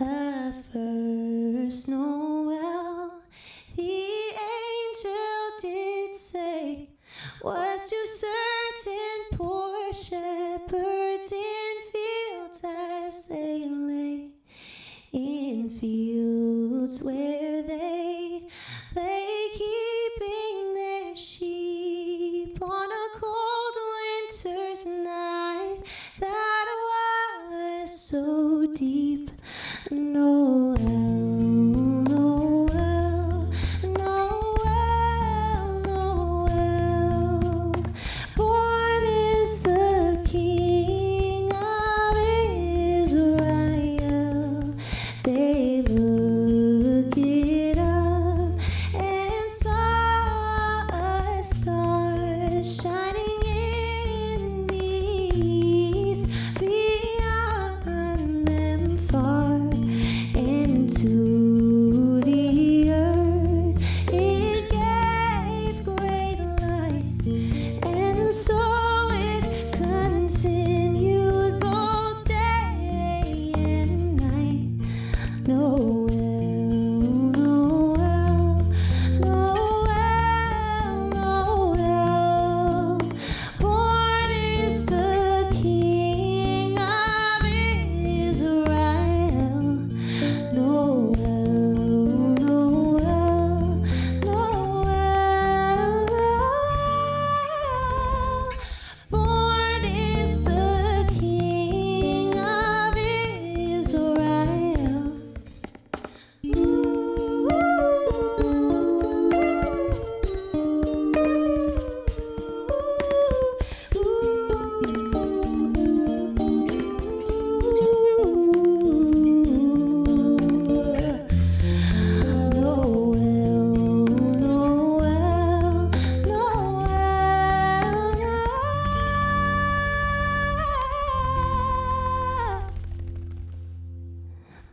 the first Noel, the angel did say, was to certain poor shepherds in fields as they lay, in fields where they lay keeping their sheep on a cold winter's night that was so deep. No.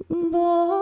boy.